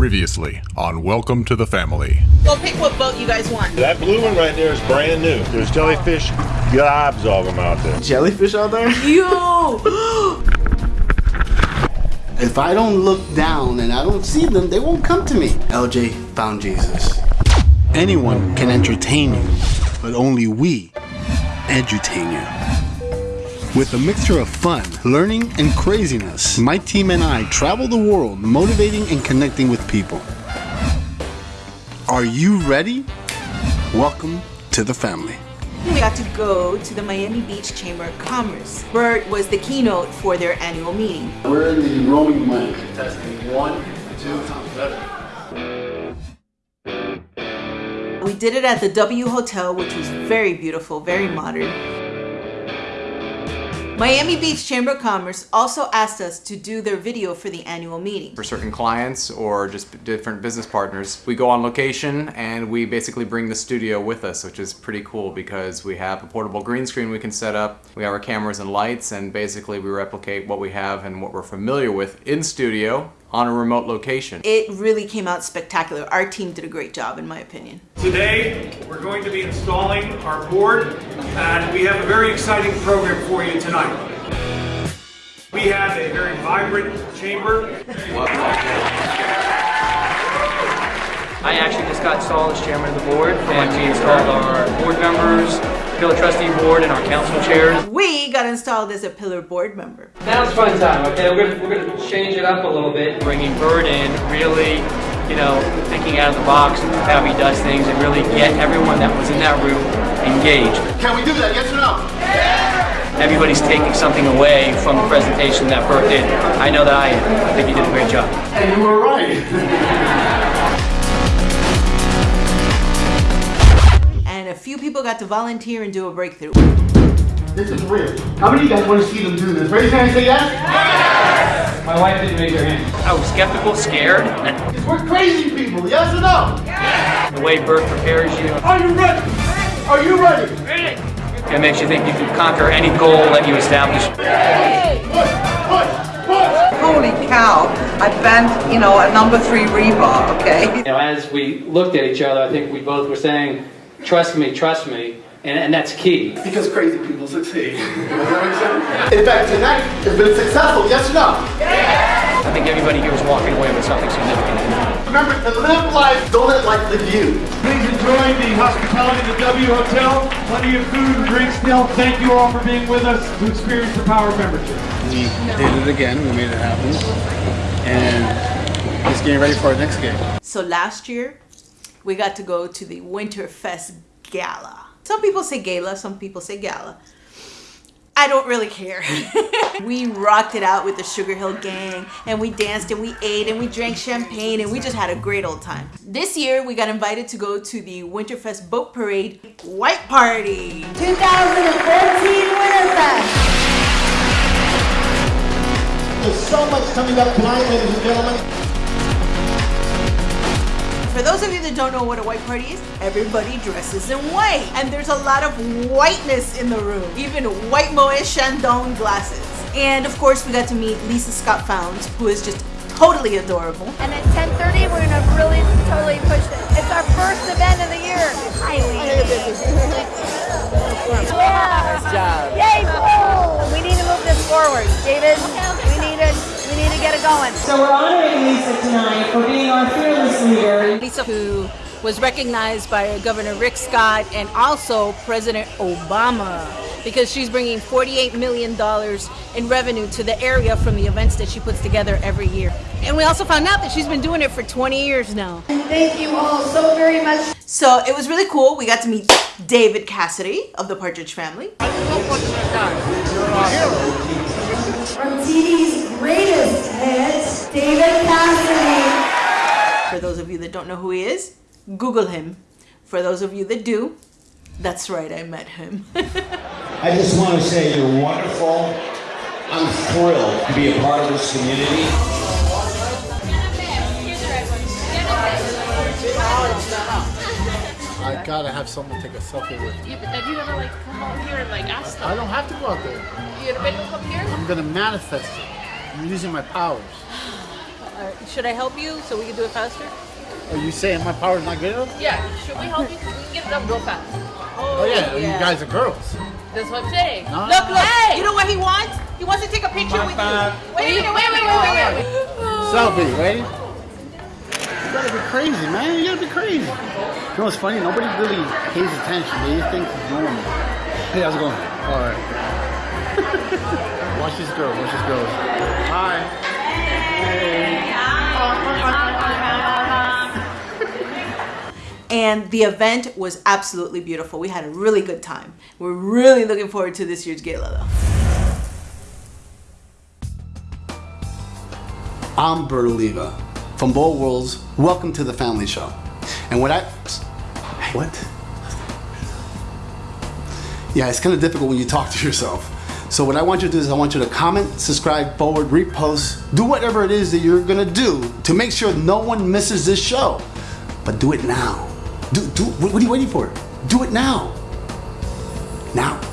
Previously on Welcome to the Family. Go pick what boat you guys want. That blue one right there is brand new. There's jellyfish gobs of them out there. Jellyfish out there? Yo! If I don't look down and I don't see them, they won't come to me. LJ found Jesus. Anyone can entertain you, but only we edutain you. With a mixture of fun, learning, and craziness, my team and I travel the world motivating and connecting with people. Are you ready? Welcome to the family. We got to go to the Miami Beach Chamber of Commerce. Bert was the keynote for their annual meeting. We're in the roaming mic. Testing one, two, better. We did it at the W Hotel, which was very beautiful, very modern. Miami Beach Chamber of Commerce also asked us to do their video for the annual meeting. For certain clients or just different business partners, we go on location and we basically bring the studio with us, which is pretty cool because we have a portable green screen we can set up, we have our cameras and lights, and basically we replicate what we have and what we're familiar with in studio on a remote location. It really came out spectacular. Our team did a great job in my opinion. Today, we're going to be installing our board and we have a very exciting program for you tonight. We have a very vibrant chamber. I actually just got installed as chairman of the board and we installed our board members, pillar trustee board and our council chairs. We got installed as a pillar board member. Now it's fun time, okay? We're gonna, we're gonna change it up a little bit. Bringing Bert in, really, you know, thinking out of the box, how he does things, and really get everyone that was in that room engaged. Can we do that? Yes or no? Yeah! Everybody's taking something away from the presentation that Bert did. I know that I am. I think he did a great job. And you were right. And a few people got to volunteer and do a breakthrough. This is real. How many of you guys want to see them do this? Raise your hand and say yes. My wife didn't raise her hand. I was skeptical, scared. We're crazy people. Yes or no? The way Bert prepares you, Are you ready? Are you ready? it makes you think you can conquer any goal that you establish. Push, push, push. holy cow, I bent, you know, a number three rebar, okay? You know, as we looked at each other, I think we both were saying, trust me, trust me, and, and that's key. Because crazy people succeed. In fact, tonight has been successful. Yes or no? I think everybody here is walking away with something significant. Remember to live life. Don't let life live you. Please enjoy the hospitality of the W Hotel. Plenty of food and drinks still. Thank you all for being with us to experience the power of membership. We did it again. We made it happen. And just getting ready for our next game. So last year, we got to go to the Winterfest Gala. Some people say gala, some people say gala. I don't really care. we rocked it out with the Sugarhill Gang and we danced and we ate and we drank champagne and we just had a great old time. This year we got invited to go to the Winterfest Boat Parade White Party. 2014 Winterfest. There's so much coming up tonight, ladies and gentlemen. For those of you that don't know what a white party is, everybody dresses in white. And there's a lot of whiteness in the room, even white Moet Chandon glasses. And of course, we got to meet Lisa Scott Founds, who is just totally adorable. And at 10:30, we're gonna really totally push it. It's our first event of the year. Highly. Yeah. Nice job. Yay! Woo! We need to move this forward, David. We need get it going. So we're honoring Lisa tonight for being our fearless leader. Lisa, who was recognized by Governor Rick Scott and also President Obama because she's bringing $48 million in revenue to the area from the events that she puts together every year. And we also found out that she's been doing it for 20 years now. Thank you all so very much. So it was really cool. We got to meet David Cassidy of the Partridge Family. From TV's greatest hits, David Cassidy. For those of you that don't know who he is, Google him. For those of you that do, that's right, I met him. I just want to say you're wonderful. I'm thrilled to be a part of this community. I gotta have someone take a selfie with me. Yeah, but then you never like come out here and like ask them. I don't have to go out there. You gonna make them come here? I'm gonna manifest it. I'm using my powers. Uh, should I help you so we can do it faster? Are you saying my power's not good enough? Yeah, should we help you? We can get it done real fast. Oh, yeah, you guys are girls. That's what I'm saying. No. Look, look. You know what he wants? He wants to take a picture with you. Wait a minute, wait, wait, wait, wait, wait. Selfie, ready? You gotta be crazy, man. You gotta be crazy. You know what's funny? Nobody really pays attention. They just think it's normal. Hey, how's it going? All right. watch this girl. Watch this girl. Hi. And the event was absolutely beautiful. We had a really good time. We're really looking forward to this year's gala though. I'm Bert Oliva uh, from Bold Worlds. Welcome to the Family Show. And what I. What? Yeah, it's kind of difficult when you talk to yourself. So what I want you to do is I want you to comment, subscribe, forward, repost, do whatever it is that you're gonna do to make sure no one misses this show. But do it now. Do do what are you waiting for? Do it now. Now.